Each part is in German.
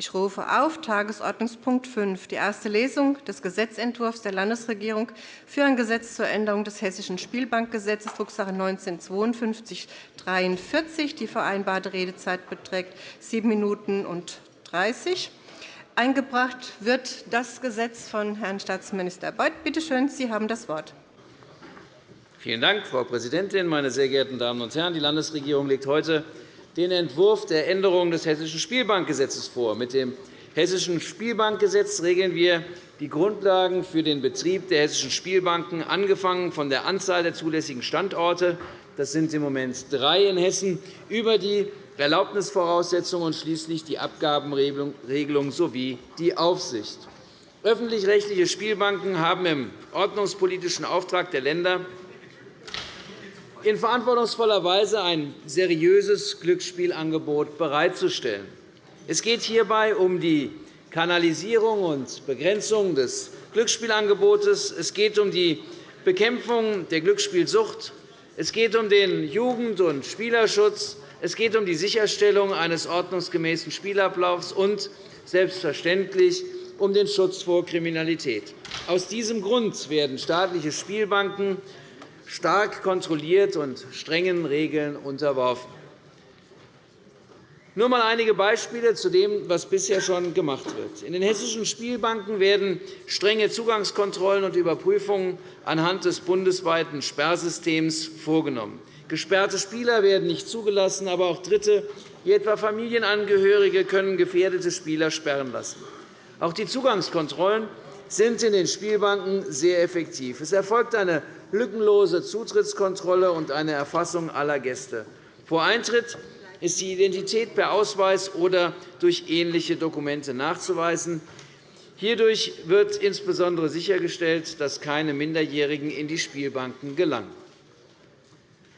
Ich rufe auf Tagesordnungspunkt 5, die erste Lesung des Gesetzentwurfs der Landesregierung für ein Gesetz zur Änderung des Hessischen Spielbankgesetzes, Drucksache 19-5243. Die vereinbarte Redezeit beträgt 7 Minuten und 30. Eingebracht wird das Gesetz von Herrn Staatsminister Beuth. Bitte schön, Sie haben das Wort. Vielen Dank, Frau Präsidentin, meine sehr geehrten Damen und Herren! Die Landesregierung legt heute den Entwurf der Änderung des Hessischen Spielbankgesetzes vor. Mit dem Hessischen Spielbankgesetz regeln wir die Grundlagen für den Betrieb der hessischen Spielbanken, angefangen von der Anzahl der zulässigen Standorte – das sind im Moment drei in Hessen – über die Erlaubnisvoraussetzungen und schließlich die Abgabenregelung sowie die Aufsicht. Öffentlich-rechtliche Spielbanken haben im ordnungspolitischen Auftrag der Länder in verantwortungsvoller Weise ein seriöses Glücksspielangebot bereitzustellen. Es geht hierbei um die Kanalisierung und Begrenzung des Glücksspielangebotes. Es geht um die Bekämpfung der Glücksspielsucht. Es geht um den Jugend- und Spielerschutz. Es geht um die Sicherstellung eines ordnungsgemäßen Spielablaufs und selbstverständlich um den Schutz vor Kriminalität. Aus diesem Grund werden staatliche Spielbanken stark kontrolliert und strengen Regeln unterworfen. Nur einmal einige Beispiele zu dem, was bisher schon gemacht wird. In den hessischen Spielbanken werden strenge Zugangskontrollen und Überprüfungen anhand des bundesweiten Sperrsystems vorgenommen. Gesperrte Spieler werden nicht zugelassen, aber auch Dritte, wie etwa Familienangehörige, können gefährdete Spieler sperren lassen. Auch die Zugangskontrollen sind in den Spielbanken sehr effektiv. Es erfolgt eine lückenlose Zutrittskontrolle und eine Erfassung aller Gäste. Vor Eintritt ist die Identität per Ausweis oder durch ähnliche Dokumente nachzuweisen. Hierdurch wird insbesondere sichergestellt, dass keine Minderjährigen in die Spielbanken gelangen.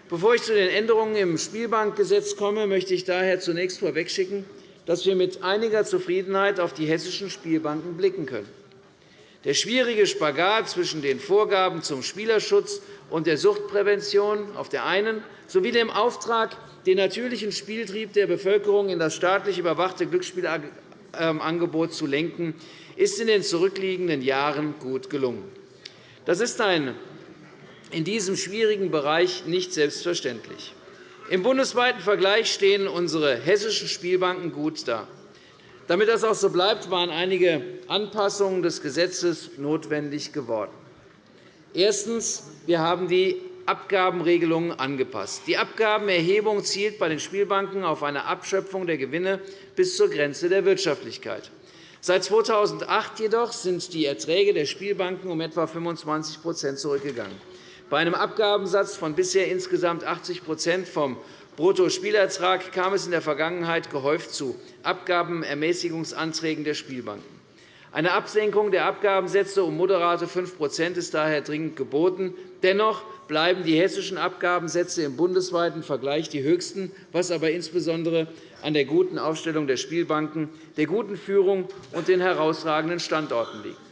Bevor ich zu den Änderungen im Spielbankgesetz komme, möchte ich daher zunächst vorwegschicken, dass wir mit einiger Zufriedenheit auf die hessischen Spielbanken blicken können. Der schwierige Spagat zwischen den Vorgaben zum Spielerschutz und der Suchtprävention auf der einen sowie dem Auftrag, den natürlichen Spieltrieb der Bevölkerung in das staatlich überwachte Glücksspielangebot zu lenken, ist in den zurückliegenden Jahren gut gelungen. Das ist in diesem schwierigen Bereich nicht selbstverständlich. Im bundesweiten Vergleich stehen unsere hessischen Spielbanken gut da. Damit das auch so bleibt, waren einige Anpassungen des Gesetzes notwendig geworden. Erstens. Wir haben die Abgabenregelungen angepasst. Die Abgabenerhebung zielt bei den Spielbanken auf eine Abschöpfung der Gewinne bis zur Grenze der Wirtschaftlichkeit. Seit 2008 jedoch sind die Erträge der Spielbanken um etwa 25% zurückgegangen. Bei einem Abgabensatz von bisher insgesamt 80% vom Bruttospielertrag kam es in der Vergangenheit gehäuft zu Abgabenermäßigungsanträgen der Spielbanken. Eine Absenkung der Abgabensätze um moderate 5% ist daher dringend geboten. Dennoch bleiben die hessischen Abgabensätze im bundesweiten Vergleich die höchsten, was aber insbesondere an der guten Aufstellung der Spielbanken, der guten Führung und den herausragenden Standorten liegt.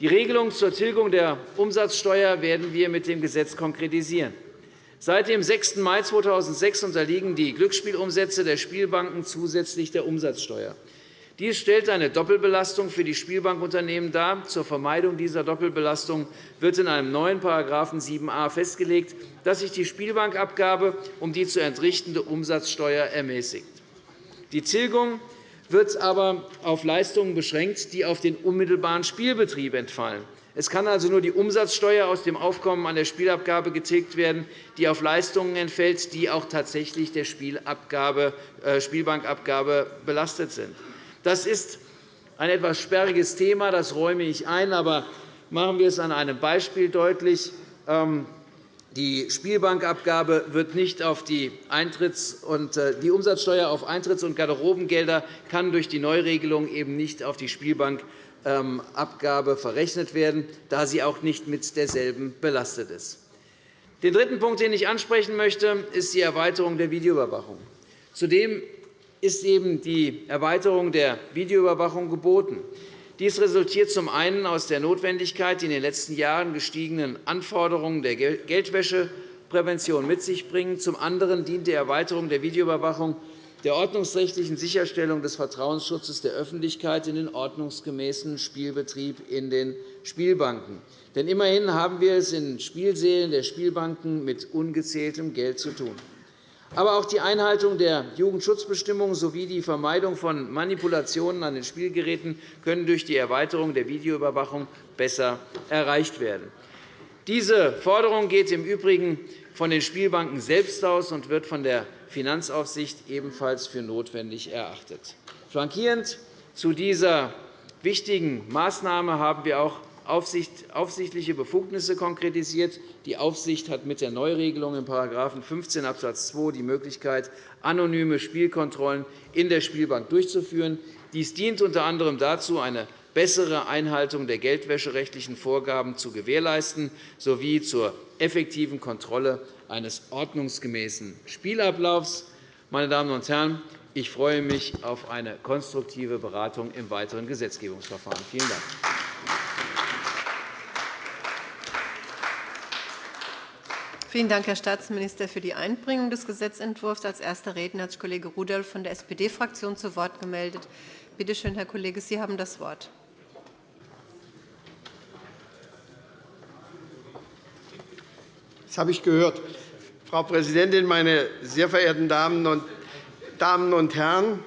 Die Regelung zur Tilgung der Umsatzsteuer werden wir mit dem Gesetz konkretisieren. Seit dem 6. Mai 2006 unterliegen die Glücksspielumsätze der Spielbanken zusätzlich der Umsatzsteuer. Dies stellt eine Doppelbelastung für die Spielbankunternehmen dar. Zur Vermeidung dieser Doppelbelastung wird in einem neuen § 7a festgelegt, dass sich die Spielbankabgabe um die zu entrichtende Umsatzsteuer ermäßigt. Die Tilgung wird aber auf Leistungen beschränkt, die auf den unmittelbaren Spielbetrieb entfallen. Es kann also nur die Umsatzsteuer aus dem Aufkommen an der Spielabgabe getilgt werden, die auf Leistungen entfällt, die auch tatsächlich der äh, Spielbankabgabe belastet sind. Das ist ein etwas sperriges Thema, das räume ich ein. Aber machen wir es an einem Beispiel deutlich. Die Spielbankabgabe wird nicht auf die, Eintritts- und, äh, die Umsatzsteuer auf Eintritts- und Garderobengelder kann durch die Neuregelung eben nicht auf die Spielbank ähm, verrechnet werden, da sie auch nicht mit derselben belastet ist. Den dritten Punkt, den ich ansprechen möchte, ist die Erweiterung der Videoüberwachung. Zudem ist eben die Erweiterung der Videoüberwachung geboten. Dies resultiert zum einen aus der Notwendigkeit, die in den letzten Jahren gestiegenen Anforderungen der Geldwäscheprävention mit sich bringen. Zum anderen dient die Erweiterung der Videoüberwachung der ordnungsrechtlichen Sicherstellung des Vertrauensschutzes der Öffentlichkeit in den ordnungsgemäßen Spielbetrieb in den Spielbanken. Denn immerhin haben wir es in Spielsälen der Spielbanken mit ungezähltem Geld zu tun. Aber auch die Einhaltung der Jugendschutzbestimmungen sowie die Vermeidung von Manipulationen an den Spielgeräten können durch die Erweiterung der Videoüberwachung besser erreicht werden. Diese Forderung geht im Übrigen von den Spielbanken selbst aus und wird von der Finanzaufsicht ebenfalls für notwendig erachtet. Flankierend zu dieser wichtigen Maßnahme haben wir auch aufsichtliche Befugnisse konkretisiert. Die Aufsicht hat mit der Neuregelung in § 15 Abs. 2 die Möglichkeit, anonyme Spielkontrollen in der Spielbank durchzuführen. Dies dient unter anderem dazu, eine bessere Einhaltung der geldwäscherechtlichen Vorgaben zu gewährleisten sowie zur effektiven Kontrolle eines ordnungsgemäßen Spielablaufs. Meine Damen und Herren, ich freue mich auf eine konstruktive Beratung im weiteren Gesetzgebungsverfahren. Vielen Dank. Vielen Dank, Herr Staatsminister, für die Einbringung des Gesetzentwurfs. Als erster Redner hat sich Kollege Rudolph von der SPD-Fraktion zu Wort gemeldet. Bitte schön, Herr Kollege, Sie haben das Wort. Das habe ich gehört. Frau Präsidentin, meine sehr verehrten Damen und Herren!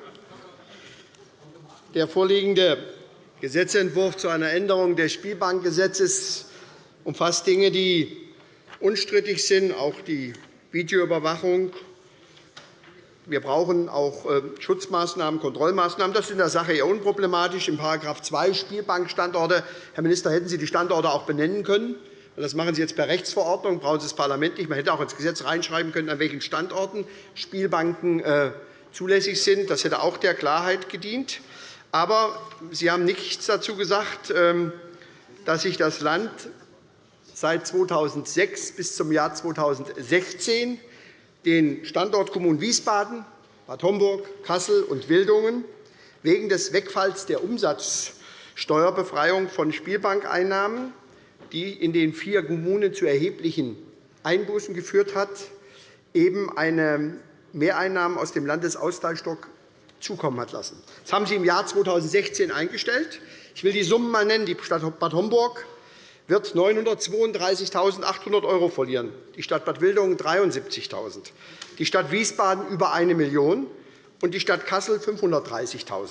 Der vorliegende Gesetzentwurf zu einer Änderung des Spielbankgesetzes umfasst Dinge, die unstrittig sind, auch die Videoüberwachung. Wir brauchen auch äh, Schutzmaßnahmen, Kontrollmaßnahmen. Das ist in der Sache eher unproblematisch. In § 2 Spielbankstandorte, Herr Minister, hätten Sie die Standorte auch benennen können. Das machen Sie jetzt per Rechtsverordnung, brauchen Sie das Parlament nicht. Man hätte auch ins Gesetz reinschreiben können, an welchen Standorten Spielbanken äh, zulässig sind. Das hätte auch der Klarheit gedient. Aber Sie haben nichts dazu gesagt, ähm, dass sich das Land seit 2006 bis zum Jahr 2016 den Standortkommunen Wiesbaden, Bad Homburg, Kassel und Wildungen wegen des Wegfalls der Umsatzsteuerbefreiung von Spielbankeinnahmen, die in den vier Kommunen zu erheblichen Einbußen geführt hat, eben eine Mehreinnahmen aus dem Landesausgleichsstock zukommen hat lassen. Das haben Sie im Jahr 2016 eingestellt. Ich will die Summen einmal nennen. Die Stadt Bad Homburg wird 932.800 € verlieren, die Stadt Bad Wildungen 73.000 €, die Stadt Wiesbaden über 1 Million € und die Stadt Kassel 530.000 €.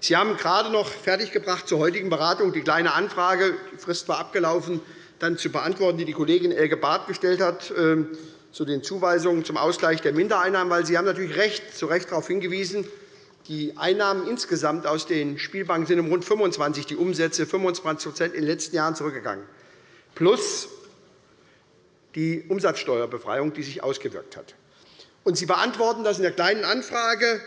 Sie haben gerade noch fertiggebracht zur heutigen Beratung die Kleine Anfrage, die Frist war abgelaufen, dann zu beantworten, die die Kollegin Elke Barth gestellt hat, ähm, zu den Zuweisungen zum Ausgleich der Mindereinnahmen. Weil Sie haben natürlich recht, zu Recht darauf hingewiesen, die Einnahmen insgesamt aus den Spielbanken sind um rund 25, die Umsätze 25% in den letzten Jahren zurückgegangen, plus die Umsatzsteuerbefreiung, die sich ausgewirkt hat. Und Sie beantworten das in der Kleinen Anfrage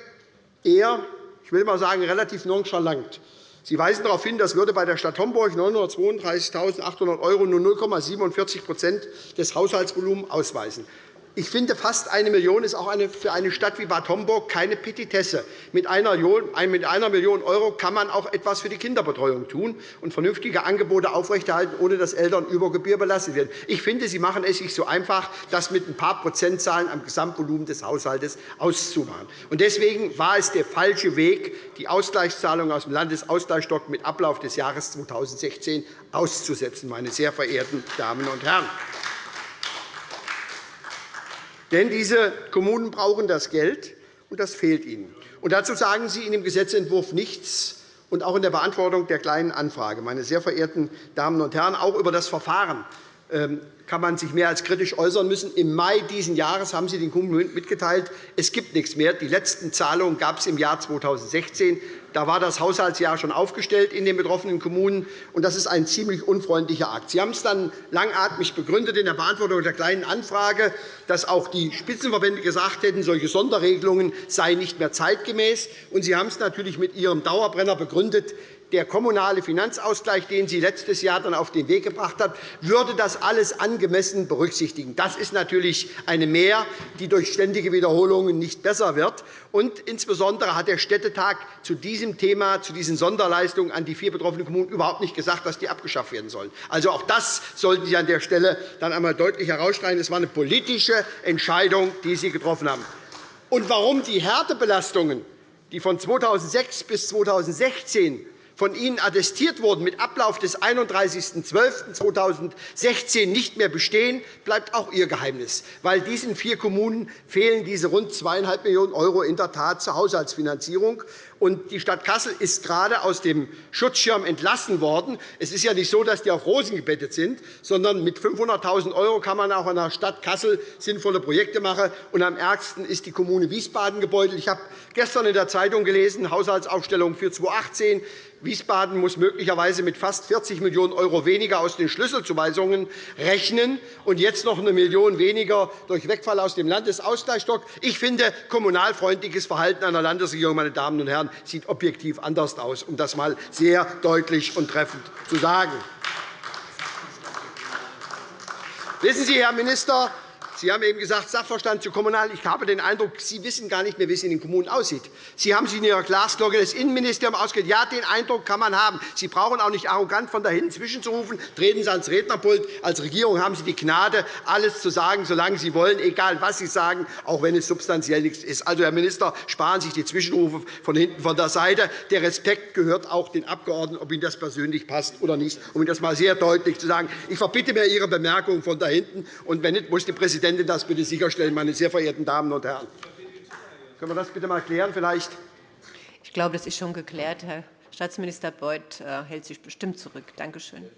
eher, ich will mal sagen, relativ nonchalant. Sie weisen darauf hin, das würde bei der Stadt Homburg 932.800 € nur 0,47% des Haushaltsvolumens ausweisen. Ich finde, fast 1 Million € ist auch für eine Stadt wie Bad Homburg keine Petitesse. Mit einer Million € kann man auch etwas für die Kinderbetreuung tun und vernünftige Angebote aufrechterhalten, ohne dass Eltern über Gebühr belastet werden. Ich finde, Sie machen es sich so einfach, das mit ein paar Prozentzahlen am Gesamtvolumen des Haushalts auszumachen. Deswegen war es der falsche Weg, die Ausgleichszahlungen aus dem Landesausgleichsstock mit Ablauf des Jahres 2016 auszusetzen, meine sehr verehrten Damen und Herren. Denn diese Kommunen brauchen das Geld, und das fehlt ihnen. Und dazu sagen Sie in dem Gesetzentwurf nichts, und auch in der Beantwortung der Kleinen Anfrage. Meine sehr verehrten Damen und Herren, auch über das Verfahren kann man sich mehr als kritisch äußern müssen. Im Mai dieses Jahres haben Sie den Kommunen mitgeteilt, es gibt nichts mehr. Die letzten Zahlungen gab es im Jahr 2016. Da war das Haushaltsjahr schon aufgestellt in den betroffenen Kommunen. und Das ist ein ziemlich unfreundlicher Akt. Sie haben es dann langatmig begründet in der Beantwortung der Kleinen Anfrage, dass auch die Spitzenverbände gesagt hätten, solche Sonderregelungen seien nicht mehr zeitgemäß. Und Sie haben es natürlich mit Ihrem Dauerbrenner begründet, der kommunale Finanzausgleich, den Sie letztes Jahr dann auf den Weg gebracht haben, würde das alles angemessen berücksichtigen. Das ist natürlich eine Mehr, die durch ständige Wiederholungen nicht besser wird. Und insbesondere hat der Städtetag zu diesem Thema, zu diesen Sonderleistungen an die vier betroffenen Kommunen überhaupt nicht gesagt, dass die abgeschafft werden sollen. Also auch das sollten Sie an der Stelle dann einmal deutlich herausstreichen. Es war eine politische Entscheidung, die Sie getroffen haben. und warum die Härtebelastungen, die von 2006 bis 2016 von Ihnen attestiert wurden, mit Ablauf des 31.12.2016 nicht mehr bestehen, bleibt auch Ihr Geheimnis. Weil diesen vier Kommunen fehlen diese rund 2,5 Millionen € in der Tat zur Haushaltsfinanzierung. Und die Stadt Kassel ist gerade aus dem Schutzschirm entlassen worden. Es ist ja nicht so, dass die auf Rosen gebettet sind, sondern mit 500.000 € kann man auch in der Stadt Kassel sinnvolle Projekte machen. Und am ärgsten ist die Kommune Wiesbaden gebeutelt. Ich habe gestern in der Zeitung gelesen, Haushaltsaufstellung für 2018. Wiesbaden muss möglicherweise mit fast 40 Millionen € weniger aus den Schlüsselzuweisungen rechnen und jetzt noch eine Million weniger durch Wegfall aus dem Landesausgleichsstock. Ich finde, kommunalfreundliches Verhalten einer Landesregierung meine Damen und Herren, sieht objektiv anders aus, um das einmal sehr deutlich und treffend zu sagen. Wissen Sie, Herr Minister, Sie haben eben gesagt, Sachverstand zu kommunal. Ich habe den Eindruck, Sie wissen gar nicht mehr, wie es in den Kommunen aussieht. Sie haben sich in Ihrer Glasglocke des Innenministeriums ausgehört. Ja, den Eindruck kann man haben. Sie brauchen auch nicht arrogant von da hinten zwischenzurufen. Treten Sie ans Rednerpult. Als Regierung haben Sie die Gnade, alles zu sagen, solange Sie wollen, egal was Sie sagen, auch wenn es substanziell nichts ist. Also, Herr Minister, sparen Sie sich die Zwischenrufe von hinten von der Seite. Der Respekt gehört auch den Abgeordneten, ob Ihnen das persönlich passt oder nicht, um Ihnen das einmal sehr deutlich zu sagen. Ich verbitte mir Ihre Bemerkungen von da hinten. Und wenn nicht, muss die Präsidentin Präsidentin das bitte sicherstellen, meine sehr verehrten Damen und Herren. Können wir das bitte einmal klären? Vielleicht? Ich glaube, das ist schon geklärt. Herr Staatsminister Beuth äh, hält sich bestimmt zurück. Danke schön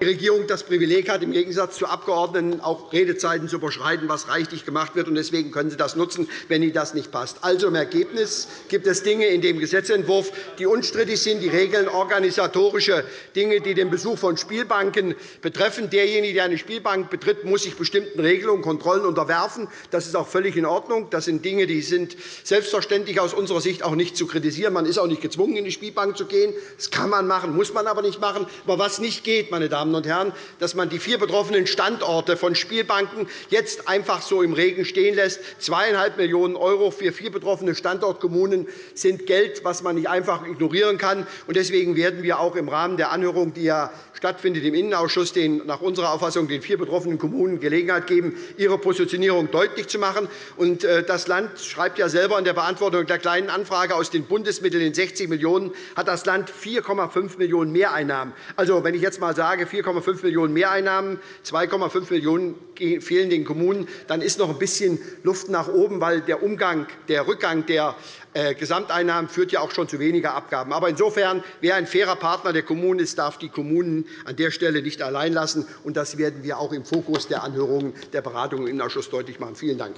die Regierung das Privileg hat, im Gegensatz zu Abgeordneten auch Redezeiten zu überschreiten, was reichlich gemacht wird. Deswegen können Sie das nutzen, wenn Ihnen das nicht passt. Also, im Ergebnis gibt es Dinge in dem Gesetzentwurf, die unstrittig sind. Die regeln organisatorische Dinge, die den Besuch von Spielbanken betreffen. Derjenige, der eine Spielbank betritt, muss sich bestimmten Regelungen und Kontrollen unterwerfen. Das ist auch völlig in Ordnung. Das sind Dinge, die sind selbstverständlich aus unserer Sicht auch nicht zu kritisieren. Man ist auch nicht gezwungen, in die Spielbank zu gehen. Das kann man machen, muss man aber nicht machen. Aber was nicht geht, meine Damen und Herren, dass man die vier betroffenen Standorte von Spielbanken jetzt einfach so im Regen stehen lässt. 2,5 Millionen € für vier betroffene Standortkommunen sind Geld, das man nicht einfach ignorieren kann. Deswegen werden wir auch im Rahmen der Anhörung, die ja stattfindet im Innenausschuss, den nach unserer Auffassung den vier betroffenen Kommunen Gelegenheit geben, ihre Positionierung deutlich zu machen. Äh, das Land schreibt ja selber in der Beantwortung der Kleinen Anfrage aus den Bundesmitteln in 60 Millionen € hat das Land 4,5 Millionen € Mehreinnahmen. Also, wenn ich jetzt einmal sage, 4,5 Millionen € Mehreinnahmen, 2,5 Millionen € fehlen den Kommunen, dann ist noch ein bisschen Luft nach oben, weil der, Umgang, der Rückgang der äh, Gesamteinnahmen führt ja auch schon zu weniger Abgaben. Aber insofern, wer ein fairer Partner der Kommunen ist, darf die Kommunen an der Stelle nicht allein lassen. Das werden wir auch im Fokus der Anhörungen der Beratungen im Innenausschuss deutlich machen. Vielen Dank.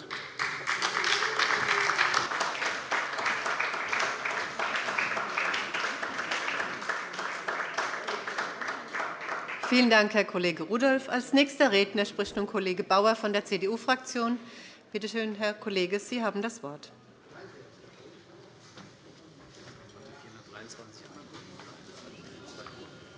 Vielen Dank, Herr Kollege Rudolph. Als nächster Redner spricht nun Kollege Bauer von der CDU-Fraktion. Bitte schön, Herr Kollege, Sie haben das Wort.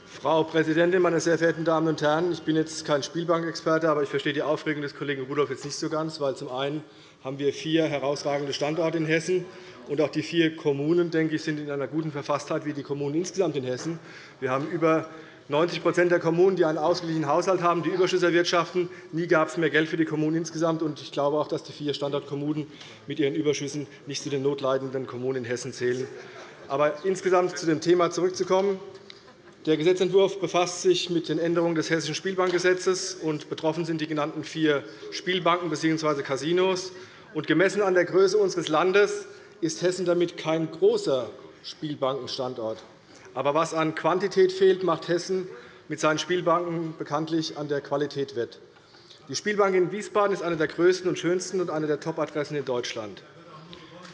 Frau Präsidentin, meine sehr verehrten Damen und Herren! Ich bin jetzt kein Spielbankexperte, aber ich verstehe die Aufregung des Kollegen Rudolph jetzt nicht so ganz. Weil zum einen haben wir vier herausragende Standorte in Hessen, und auch die vier Kommunen denke ich, sind in einer guten Verfasstheit wie die Kommunen insgesamt in Hessen. Wir haben über 90% der Kommunen, die einen ausgeglichenen Haushalt haben, die Überschüsse erwirtschaften. Nie gab es mehr Geld für die Kommunen insgesamt. Ich glaube auch, dass die vier Standortkommunen mit ihren Überschüssen nicht zu den notleidenden Kommunen in Hessen zählen. Aber insgesamt zu dem Thema zurückzukommen. Der Gesetzentwurf befasst sich mit den Änderungen des Hessischen Spielbankgesetzes. und Betroffen sind die genannten vier Spielbanken bzw. Casinos. gemessen an der Größe unseres Landes ist Hessen damit kein großer Spielbankenstandort. Aber was an Quantität fehlt, macht Hessen mit seinen Spielbanken bekanntlich an der Qualität wett. Die Spielbank in Wiesbaden ist eine der größten und schönsten und eine der Top-Adressen in Deutschland.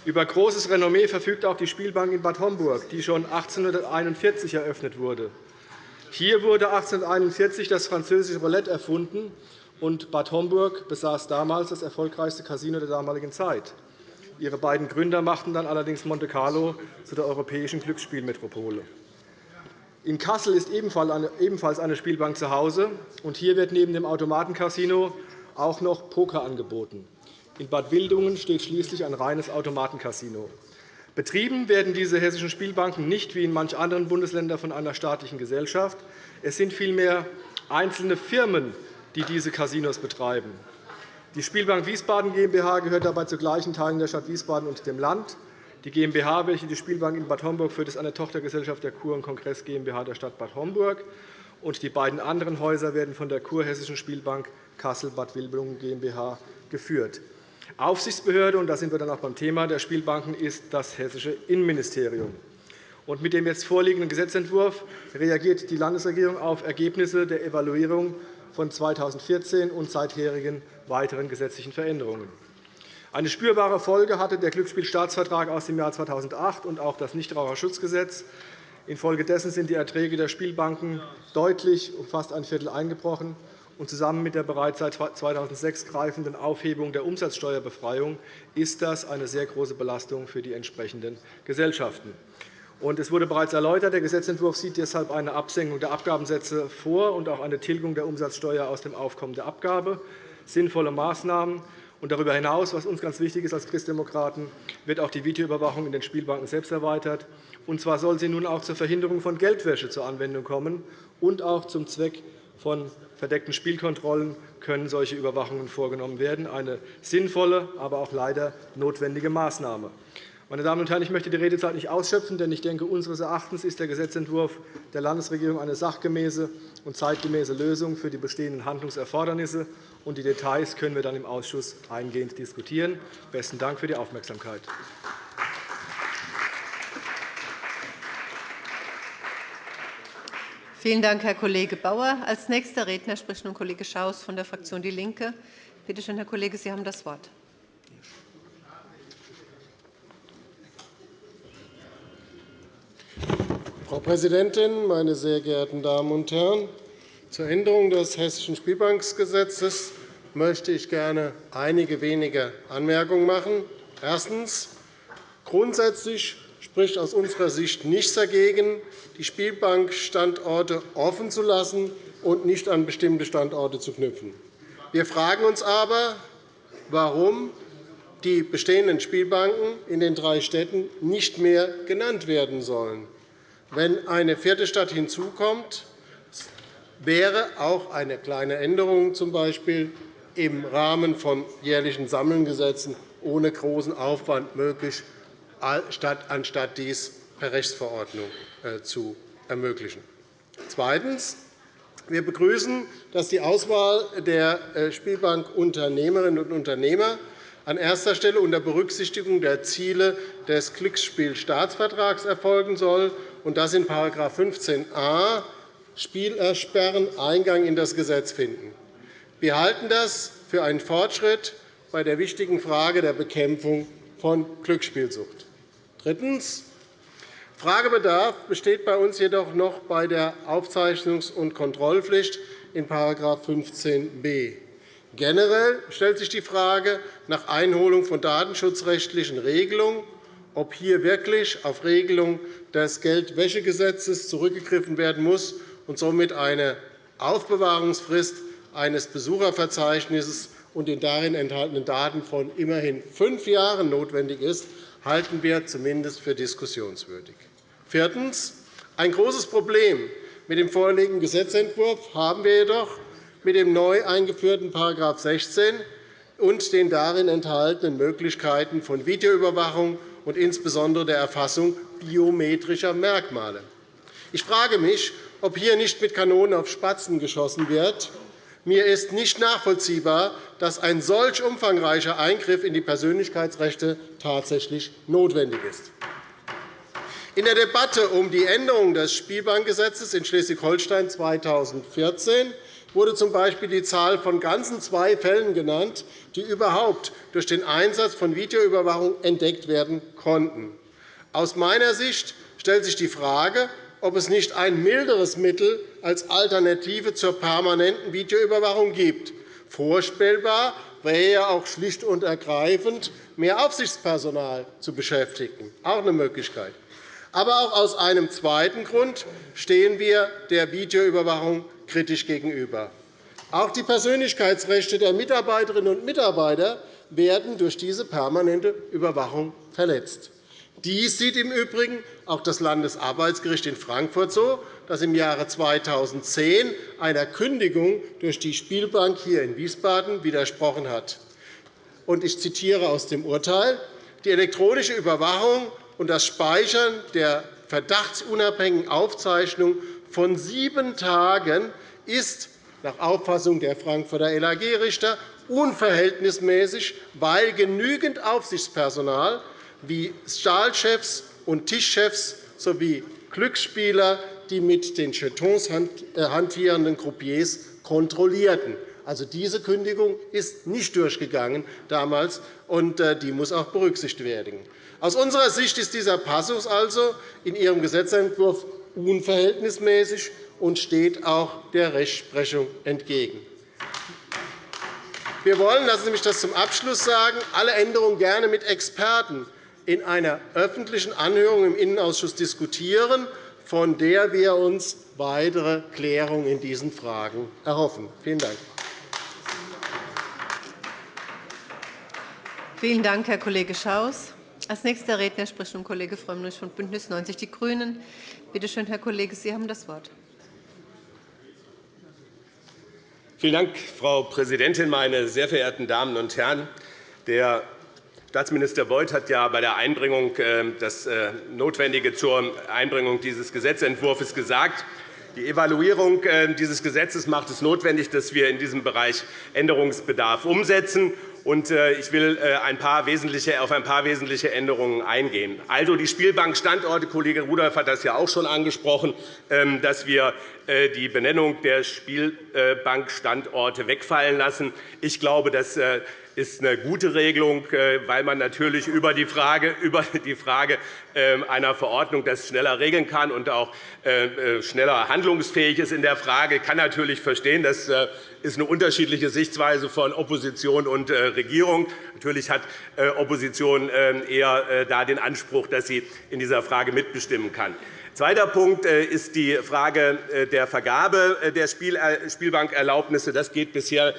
Über großes Renommee verfügt auch die Spielbank in Bad Homburg, die schon 1841 eröffnet wurde. Hier wurde 1841 das französische Roulette erfunden, und Bad Homburg besaß damals das erfolgreichste Casino der damaligen Zeit. Ihre beiden Gründer machten dann allerdings Monte Carlo zu der europäischen Glücksspielmetropole. In Kassel ist ebenfalls eine Spielbank zu Hause. Hier wird neben dem Automatencasino auch noch Poker angeboten. In Bad Wildungen steht schließlich ein reines Automatencasino. Betrieben werden diese hessischen Spielbanken nicht wie in manch anderen Bundesländern von einer staatlichen Gesellschaft. Es sind vielmehr einzelne Firmen, die diese Casinos betreiben. Die Spielbank Wiesbaden GmbH gehört dabei zu gleichen Teilen der Stadt Wiesbaden und dem Land. Die GmbH, welche die Spielbank in Bad Homburg führt, ist eine Tochtergesellschaft der Kur- und Kongress GmbH der Stadt Bad Homburg. Und die beiden anderen Häuser werden von der Kurhessischen Spielbank Kassel-Bad Wildungen GmbH geführt. Aufsichtsbehörde, und da sind wir dann auch beim Thema der Spielbanken, ist das Hessische Innenministerium. Und mit dem jetzt vorliegenden Gesetzentwurf reagiert die Landesregierung auf Ergebnisse der Evaluierung von 2014 und seitherigen weiteren gesetzlichen Veränderungen. Eine spürbare Folge hatte der Glücksspielstaatsvertrag aus dem Jahr 2008 und auch das Nichtraucherschutzgesetz. Infolgedessen sind die Erträge der Spielbanken deutlich um fast ein Viertel eingebrochen. Und zusammen mit der bereits seit 2006 greifenden Aufhebung der Umsatzsteuerbefreiung ist das eine sehr große Belastung für die entsprechenden Gesellschaften. Es wurde bereits erläutert, der Gesetzentwurf sieht deshalb eine Absenkung der Abgabensätze vor und auch eine Tilgung der Umsatzsteuer aus dem Aufkommen der Abgabe. Sinnvolle Maßnahmen. Und darüber hinaus, was uns ganz wichtig ist als Christdemokraten, wird auch die Videoüberwachung in den Spielbanken selbst erweitert. Und zwar soll sie nun auch zur Verhinderung von Geldwäsche zur Anwendung kommen und auch zum Zweck von verdeckten Spielkontrollen können solche Überwachungen vorgenommen werden. Eine sinnvolle, aber auch leider notwendige Maßnahme. Meine Damen und Herren, ich möchte die Redezeit nicht ausschöpfen, denn ich denke, unseres Erachtens ist der Gesetzentwurf der Landesregierung eine sachgemäße und zeitgemäße Lösung für die bestehenden Handlungserfordernisse. Und die Details können wir dann im Ausschuss eingehend diskutieren. Besten Dank für die Aufmerksamkeit. Vielen Dank, Herr Kollege Bauer. Als nächster Redner spricht nun Kollege Schaus von der Fraktion DIE LINKE. Bitte schön, Herr Kollege, Sie haben das Wort. Frau Präsidentin, meine sehr geehrten Damen und Herren! Zur Änderung des Hessischen Spielbankengesetzes möchte ich gerne einige wenige Anmerkungen machen. Erstens. Grundsätzlich spricht aus unserer Sicht nichts dagegen, die Spielbankstandorte offen zu lassen und nicht an bestimmte Standorte zu knüpfen. Wir fragen uns aber, warum die bestehenden Spielbanken in den drei Städten nicht mehr genannt werden sollen. Wenn eine vierte Stadt hinzukommt, wäre auch eine kleine Änderung z. B. im Rahmen von jährlichen Sammelgesetzen ohne großen Aufwand möglich, anstatt dies per Rechtsverordnung äh, zu ermöglichen. Zweitens. Wir begrüßen, dass die Auswahl der äh, Spielbankunternehmerinnen und Unternehmer an erster Stelle unter Berücksichtigung der Ziele des Glücksspielstaatsvertrags erfolgen soll und dass in § 15a Spielersperren Eingang in das Gesetz finden. Wir halten das für einen Fortschritt bei der wichtigen Frage der Bekämpfung von Glücksspielsucht. Drittens. Fragebedarf besteht bei uns jedoch noch bei der Aufzeichnungs- und Kontrollpflicht in § 15b. Generell stellt sich die Frage nach Einholung von datenschutzrechtlichen Regelungen ob hier wirklich auf Regelungen des Geldwäschegesetzes zurückgegriffen werden muss und somit eine Aufbewahrungsfrist eines Besucherverzeichnisses und den darin enthaltenen Daten von immerhin fünf Jahren notwendig ist, halten wir zumindest für diskussionswürdig. Viertens. Ein großes Problem mit dem vorliegenden Gesetzentwurf haben wir jedoch mit dem neu eingeführten § 16 und den darin enthaltenen Möglichkeiten von Videoüberwachung und insbesondere der Erfassung biometrischer Merkmale. Ich frage mich, ob hier nicht mit Kanonen auf Spatzen geschossen wird. Mir ist nicht nachvollziehbar, dass ein solch umfangreicher Eingriff in die Persönlichkeitsrechte tatsächlich notwendig ist. In der Debatte um die Änderung des Spielbankgesetzes in Schleswig-Holstein 2014 wurde z. B. die Zahl von ganzen zwei Fällen genannt, die überhaupt durch den Einsatz von Videoüberwachung entdeckt werden konnten. Aus meiner Sicht stellt sich die Frage, ob es nicht ein milderes Mittel als Alternative zur permanenten Videoüberwachung gibt. Vorstellbar wäre ja auch schlicht und ergreifend, mehr Aufsichtspersonal zu beschäftigen. Auch eine Möglichkeit. Aber auch aus einem zweiten Grund stehen wir der Videoüberwachung kritisch gegenüber. Auch die Persönlichkeitsrechte der Mitarbeiterinnen und Mitarbeiter werden durch diese permanente Überwachung verletzt. Dies sieht im Übrigen auch das Landesarbeitsgericht in Frankfurt so, das im Jahre 2010 einer Kündigung durch die Spielbank hier in Wiesbaden widersprochen hat. ich zitiere aus dem Urteil, die elektronische Überwachung und das Speichern der verdachtsunabhängigen Aufzeichnung von sieben Tagen ist nach Auffassung der Frankfurter LAG-Richter unverhältnismäßig, weil genügend Aufsichtspersonal wie Stahlchefs und Tischchefs sowie Glücksspieler die mit den Jetons äh, hantierenden Croupiers kontrollierten. Also, diese Kündigung ist nicht durchgegangen damals, und äh, die muss auch berücksichtigt werden. Aus unserer Sicht ist dieser Passus also in Ihrem Gesetzentwurf unverhältnismäßig und steht auch der Rechtsprechung entgegen. Wir wollen, lassen Sie mich das zum Abschluss sagen, alle Änderungen gerne mit Experten in einer öffentlichen Anhörung im Innenausschuss diskutieren, von der wir uns weitere Klärungen in diesen Fragen erhoffen. Vielen Dank. Vielen Dank, Herr Kollege Schaus. Als nächster Redner spricht nun Kollege Frömmrich von BÜNDNIS 90 die GRÜNEN. Bitte schön, Herr Kollege, Sie haben das Wort. Vielen Dank, Frau Präsidentin, meine sehr verehrten Damen und Herren! Der Staatsminister Beuth hat ja bei der Einbringung äh, das äh, Notwendige zur Einbringung dieses Gesetzentwurfs gesagt. Die Evaluierung äh, dieses Gesetzes macht es notwendig, dass wir in diesem Bereich Änderungsbedarf umsetzen. Ich will wesentliche, auf ein paar wesentliche Änderungen eingehen. Also die Spielbankstandorte, Kollege Rudolph hat das ja auch schon angesprochen, ähm, dass wir die Benennung der Spielbankstandorte wegfallen lassen. Ich glaube, das ist eine gute Regelung, äh, weil man natürlich über die Frage, über die Frage ähm, einer Verordnung das schneller regeln kann und auch äh, äh, schneller handlungsfähig ist in der Frage. Ich kann natürlich verstehen, das ist eine unterschiedliche Sichtweise von Opposition und Regierung. Natürlich hat Opposition ähm, eher den Anspruch, dass sie in dieser Frage mitbestimmen kann. Zweiter Punkt äh, ist die Frage äh, der Vergabe äh, der Spielbankerlaubnisse. Das geht bisher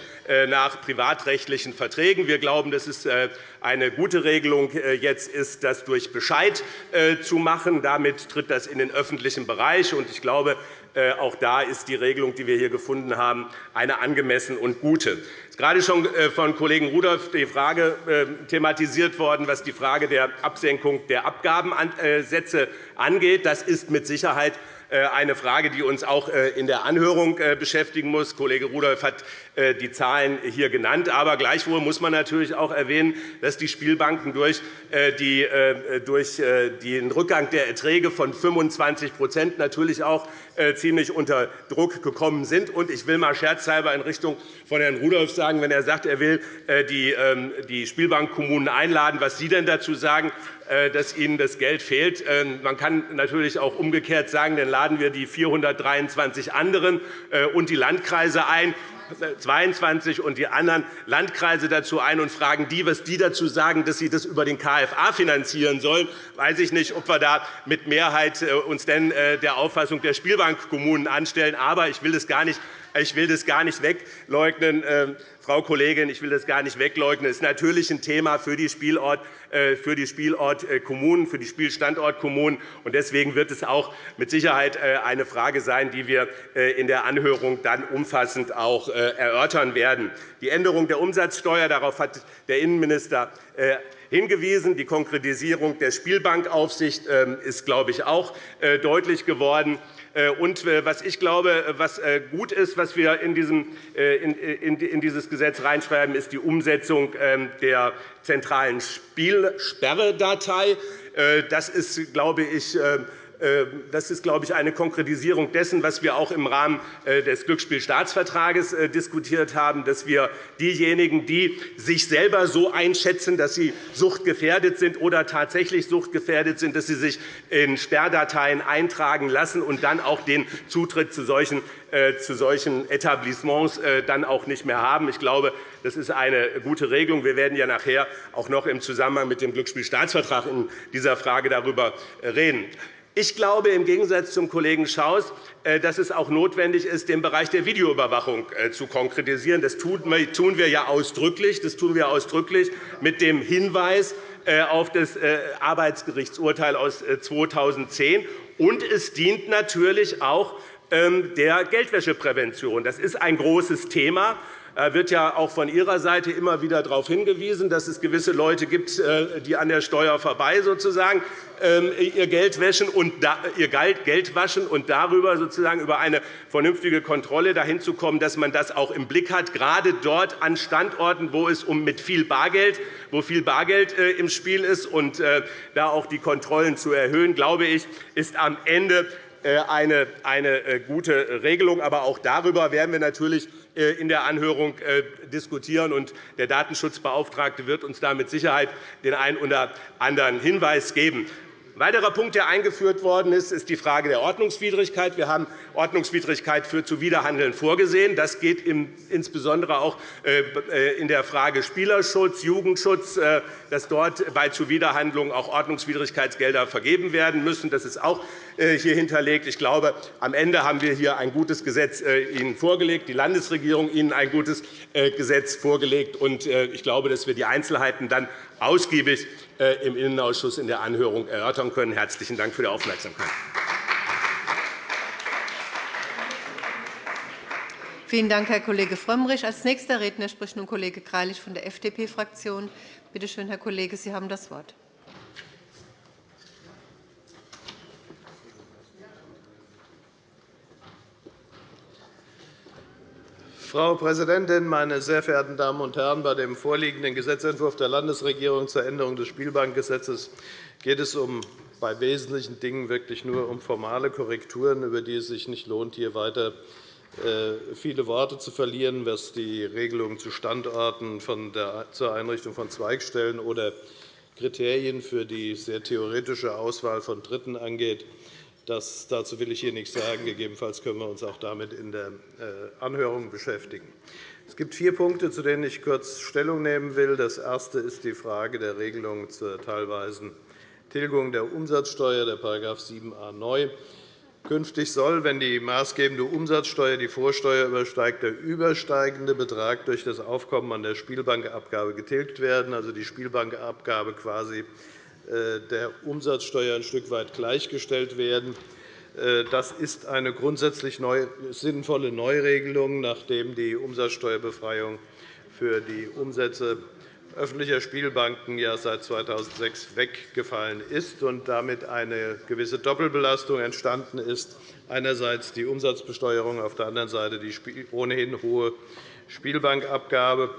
nach privatrechtlichen Verträgen. Wir glauben, dass es eine gute Regelung jetzt ist, das durch Bescheid zu machen. Damit tritt das in den öffentlichen Bereich. Ich glaube, auch da ist die Regelung, die wir hier gefunden haben, eine angemessene und gute gerade schon äh, von Kollegen Rudolph die Frage äh, thematisiert worden, was die Frage der Absenkung der Abgabensätze angeht. Das ist mit Sicherheit äh, eine Frage, die uns auch in der Anhörung beschäftigen muss. Kollege Rudolph hat die Zahlen hier genannt. Aber gleichwohl muss man natürlich auch erwähnen, dass die Spielbanken durch den Rückgang der Erträge von 25% natürlich auch ziemlich unter Druck gekommen sind. Ich will einmal scherzhalber in Richtung von Herrn Rudolph sagen, sagen, wenn er sagt, er will äh, ähm, die Spielbankkommunen einladen, was Sie denn dazu sagen, äh, dass ihnen das Geld fehlt. Ähm, man kann natürlich auch umgekehrt sagen, dann laden wir die 423 anderen äh, und die Landkreise ein 22 und die anderen Landkreise dazu ein und fragen die, was die dazu sagen, dass sie das über den KFA finanzieren sollen. Weiß ich nicht, ob wir da mit Mehrheit uns denn der Auffassung der Spielbankkommunen anstellen. Aber ich will das gar nicht ich will das gar nicht wegleugnen. Ähm, Frau Kollegin, ich will das gar nicht wegleugnen. Es ist natürlich ein Thema für die, Spielort, äh, Spielortkommunen, für die Spielstandortkommunen. Deswegen wird es auch mit Sicherheit äh, eine Frage sein, die wir äh, in der Anhörung dann umfassend auch erörtern werden. Die Änderung der Umsatzsteuer, darauf hat der Innenminister hingewiesen. Die Konkretisierung der Spielbankaufsicht ähm, ist, glaube ich, auch deutlich geworden. Äh, und äh, was ich glaube, was äh, gut ist, was wir in dieses Gesetz reinschreiben, ist die Umsetzung ähm, der zentralen Spielsperredatei. Das ist, glaube ich, ähm, das ist, glaube ich, eine Konkretisierung dessen, was wir auch im Rahmen äh, des Glücksspielstaatsvertrages äh, diskutiert haben, dass wir diejenigen, die sich selber so einschätzen, dass sie suchtgefährdet sind oder tatsächlich suchtgefährdet sind, dass sie sich in Sperrdateien eintragen lassen und dann auch den Zutritt zu solchen äh, zu solchen Etablissements dann auch nicht mehr haben. Ich glaube, das ist eine gute Regelung. Wir werden ja nachher auch noch im Zusammenhang mit dem Glücksspielstaatsvertrag in dieser Frage darüber reden. Ich glaube im Gegensatz zum Kollegen Schaus, äh, dass es auch notwendig ist, den Bereich der Videoüberwachung äh, zu konkretisieren. Das tun wir ja ausdrücklich. Das tun wir ausdrücklich mit dem Hinweis äh, auf das Arbeitsgerichtsurteil aus 2010. Und es dient natürlich auch ähm, der Geldwäscheprävention. Das ist ein großes Thema. Da wird ja auch von Ihrer Seite immer wieder darauf hingewiesen, dass es gewisse Leute gibt, äh, die an der Steuer vorbei sozusagen ähm, ihr Geld waschen und ihr Geld waschen und darüber sozusagen über eine vernünftige Kontrolle dahin zu kommen, dass man das auch im Blick hat, gerade dort an Standorten, wo es um mit viel Bargeld, wo viel Bargeld äh, im Spiel ist und äh, da auch die Kontrollen zu erhöhen, glaube ich, ist am Ende äh, eine, eine gute Regelung. Aber auch darüber werden wir natürlich in der Anhörung diskutieren. und Der Datenschutzbeauftragte wird uns da mit Sicherheit den einen oder anderen Hinweis geben. Ein weiterer Punkt, der eingeführt worden ist, ist die Frage der Ordnungswidrigkeit. Wir haben Ordnungswidrigkeit für Zuwiderhandeln vorgesehen. Das geht insbesondere auch äh, in der Frage Spielerschutz, Jugendschutz, äh, dass dort bei Zuwiderhandlungen auch Ordnungswidrigkeitsgelder vergeben werden müssen. Das ist auch äh, hier hinterlegt. Ich glaube, am Ende haben wir hier ein gutes Gesetz Ihnen vorgelegt, die Landesregierung Ihnen ein gutes Gesetz vorgelegt. Ich glaube, dass wir die Einzelheiten dann ausgiebig im Innenausschuss in der Anhörung erörtern können. – Herzlichen Dank für die Aufmerksamkeit. Vielen Dank, Herr Kollege Frömmrich. Als nächster Redner spricht nun Kollege Greilich von der FDP-Fraktion. Bitte schön, Herr Kollege, Sie haben das Wort. Frau Präsidentin, meine sehr verehrten Damen und Herren! Bei dem vorliegenden Gesetzentwurf der Landesregierung zur Änderung des Spielbankgesetzes geht es um bei wesentlichen Dingen wirklich nur um formale Korrekturen, über die es sich nicht lohnt, hier weiter äh, viele Worte zu verlieren, was die Regelung zu Standorten zur Einrichtung von Zweigstellen oder Kriterien für die sehr theoretische Auswahl von Dritten angeht. Das, dazu will ich hier nichts sagen. Gegebenenfalls können wir uns auch damit in der äh, Anhörung beschäftigen. Es gibt vier Punkte, zu denen ich kurz Stellung nehmen will. Das erste ist die Frage der Regelung zur teilweisen Tilgung der Umsatzsteuer, der § 7a neu. Künftig soll, wenn die maßgebende Umsatzsteuer die Vorsteuer übersteigt, der übersteigende Betrag durch das Aufkommen an der Spielbankabgabe getilgt werden, also die Spielbankabgabe quasi der Umsatzsteuer ein Stück weit gleichgestellt werden. Äh, das ist eine grundsätzlich sinnvolle Neuregelung, nachdem die Umsatzsteuerbefreiung für die Umsätze öffentlicher Spielbanken ja seit 2006 weggefallen ist und damit eine gewisse Doppelbelastung entstanden ist, einerseits die Umsatzbesteuerung, auf der anderen Seite die ohnehin hohe Spielbankabgabe.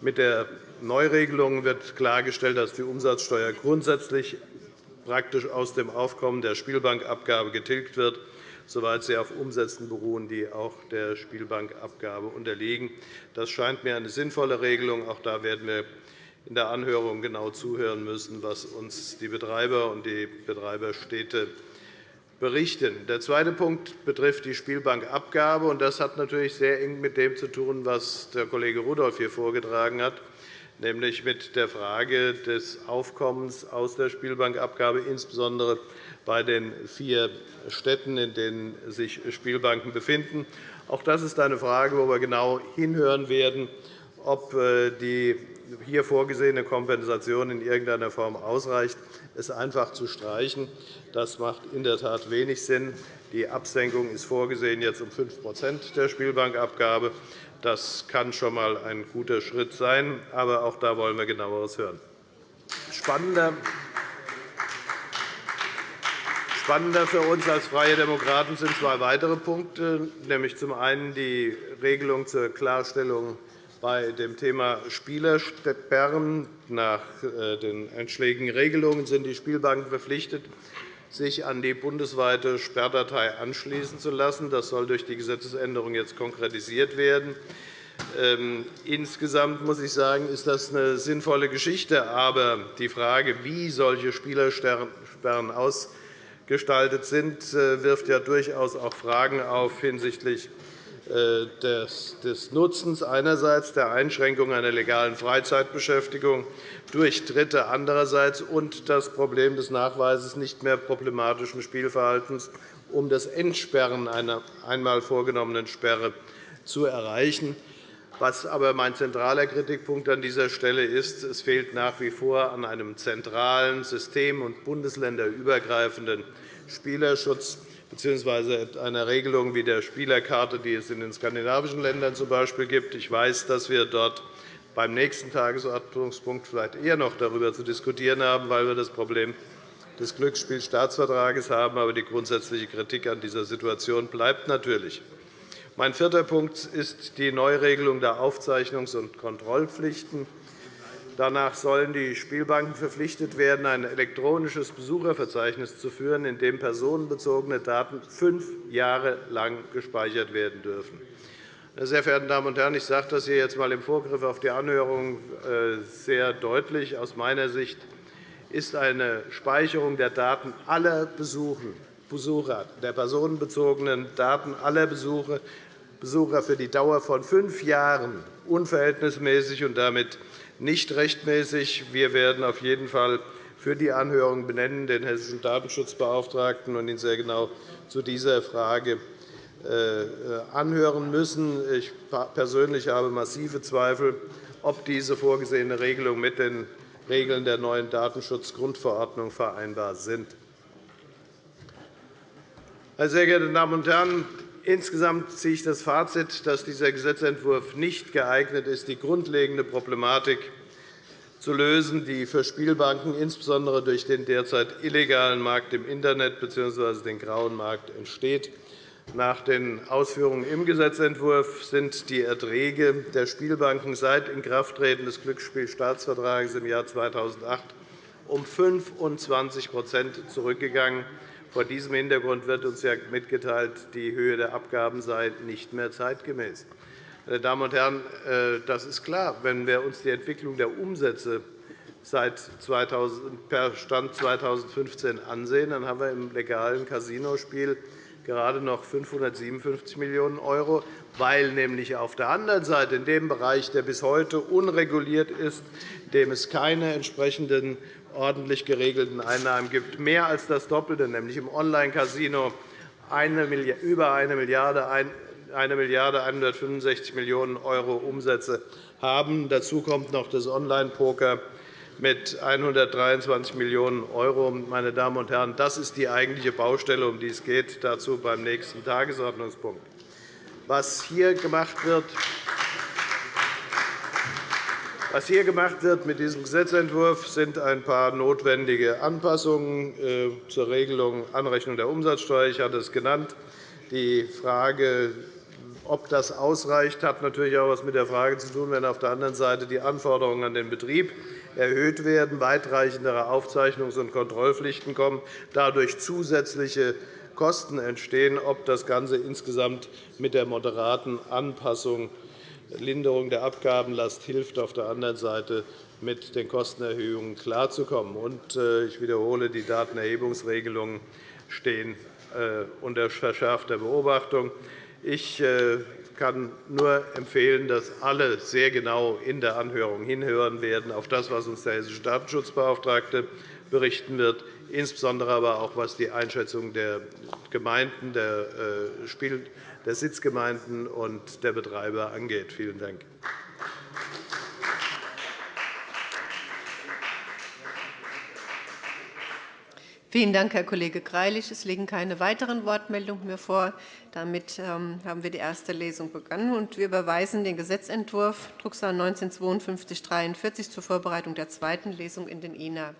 Mit der Neuregelung wird klargestellt, dass die Umsatzsteuer grundsätzlich praktisch aus dem Aufkommen der Spielbankabgabe getilgt wird, soweit sie auf Umsätzen beruhen, die auch der Spielbankabgabe unterliegen. Das scheint mir eine sinnvolle Regelung. Auch da werden wir in der Anhörung genau zuhören müssen, was uns die Betreiber und die Betreiberstädte berichten. Der zweite Punkt betrifft die Spielbankabgabe. Das hat natürlich sehr eng mit dem zu tun, was der Kollege Rudolph hier vorgetragen hat, nämlich mit der Frage des Aufkommens aus der Spielbankabgabe, insbesondere bei den vier Städten, in denen sich Spielbanken befinden. Auch das ist eine Frage, wo wir genau hinhören werden, ob äh, die hier vorgesehene Kompensation in irgendeiner Form ausreicht, es einfach zu streichen. Das macht in der Tat wenig Sinn. Die Absenkung ist vorgesehen jetzt um 5% der Spielbankabgabe. Das kann schon einmal ein guter Schritt sein. Aber auch da wollen wir genaueres hören. Spannender Spannender für uns als Freie Demokraten sind zwei weitere Punkte, nämlich zum einen die Regelung zur Klarstellung bei dem Thema Spielersperren nach äh, den einschlägigen Regelungen sind die Spielbanken verpflichtet, sich an die bundesweite Sperrdatei anschließen zu lassen. Das soll durch die Gesetzesänderung jetzt konkretisiert werden. Ähm, insgesamt muss ich sagen, ist das eine sinnvolle Geschichte. Aber die Frage, wie solche Spielersperren ausgestaltet sind, äh, wirft ja durchaus auch Fragen auf hinsichtlich des Nutzens einerseits der Einschränkung einer legalen Freizeitbeschäftigung durch Dritte andererseits und das Problem des Nachweises nicht mehr problematischen Spielverhaltens, um das Entsperren einer einmal vorgenommenen Sperre zu erreichen. Was aber mein zentraler Kritikpunkt an dieser Stelle ist, es fehlt nach wie vor an einem zentralen system- und bundesländerübergreifenden Spielerschutz bzw. einer Regelung wie der Spielerkarte, die es in den skandinavischen Ländern z. B. gibt. Ich weiß, dass wir dort beim nächsten Tagesordnungspunkt vielleicht eher noch darüber zu diskutieren haben, weil wir das Problem des Glücksspielstaatsvertrages haben. Aber die grundsätzliche Kritik an dieser Situation bleibt natürlich. Mein vierter Punkt ist die Neuregelung der Aufzeichnungs- und Kontrollpflichten. Danach sollen die Spielbanken verpflichtet werden, ein elektronisches Besucherverzeichnis zu führen, in dem personenbezogene Daten fünf Jahre lang gespeichert werden dürfen. Sehr verehrte Damen und Herren, ich sage das hier jetzt einmal im Vorgriff auf die Anhörung äh, sehr deutlich. Aus meiner Sicht ist eine Speicherung der Daten aller Besucher, der personenbezogenen Daten aller Besucher für die Dauer von fünf Jahren unverhältnismäßig und damit nicht rechtmäßig. Wir werden auf jeden Fall für die Anhörung benennen den hessischen Datenschutzbeauftragten und ihn sehr genau zu dieser Frage äh, anhören müssen. Ich persönlich habe massive Zweifel, ob diese vorgesehene Regelung mit den Regeln der neuen Datenschutzgrundverordnung vereinbar sind. Meine sehr geehrten Damen und Herren, Insgesamt ziehe ich das Fazit, dass dieser Gesetzentwurf nicht geeignet ist, die grundlegende Problematik zu lösen, die für Spielbanken insbesondere durch den derzeit illegalen Markt im Internet bzw. den grauen Markt entsteht. Nach den Ausführungen im Gesetzentwurf sind die Erträge der Spielbanken seit Inkrafttreten des Glücksspielstaatsvertrags im Jahr 2008 um 25% zurückgegangen. Vor diesem Hintergrund wird uns ja mitgeteilt, die Höhe der Abgaben sei nicht mehr zeitgemäß. Meine Damen und Herren, äh, das ist klar. Wenn wir uns die Entwicklung der Umsätze seit 2000, per Stand 2015 ansehen, dann haben wir im legalen Casinospiel gerade noch 557 Millionen €, weil nämlich auf der anderen Seite in dem Bereich, der bis heute unreguliert ist, dem es keine entsprechenden ordentlich geregelten Einnahmen gibt, mehr als das Doppelte, nämlich im Online-Casino über 1 Milliarde 165 Millionen € Umsätze haben. Dazu kommt noch das Online-Poker mit 123 Millionen €. Meine Damen und Herren, das ist die eigentliche Baustelle, um die es geht. Dazu beim nächsten Tagesordnungspunkt. Was hier gemacht wird, was hier gemacht wird mit diesem Gesetzentwurf sind ein paar notwendige Anpassungen äh, zur Regelung Anrechnung der Umsatzsteuer. Ich hatte es genannt. Die Frage, ob das ausreicht, hat natürlich auch etwas mit der Frage zu tun, wenn auf der anderen Seite die Anforderungen an den Betrieb erhöht werden, weitreichendere Aufzeichnungs- und Kontrollpflichten kommen, dadurch zusätzliche Kosten entstehen, ob das Ganze insgesamt mit der moderaten Anpassung Linderung der Abgabenlast hilft, auf der anderen Seite mit den Kostenerhöhungen klarzukommen. Äh, ich wiederhole, die Datenerhebungsregelungen stehen äh, unter verschärfter Beobachtung. Ich äh, kann nur empfehlen, dass alle sehr genau in der Anhörung hinhören werden auf das, was uns der hessische Datenschutzbeauftragte berichten wird, insbesondere aber auch was die Einschätzung der Gemeinden, der der Sitzgemeinden und der Betreiber angeht. Vielen Dank. Vielen Dank, Herr Kollege Greilich. Es liegen keine weiteren Wortmeldungen mehr vor. Damit ähm, haben wir die erste Lesung begonnen. Wir überweisen den Gesetzentwurf Drucksache 19 /5243 zur Vorbereitung der zweiten Lesung in den INA.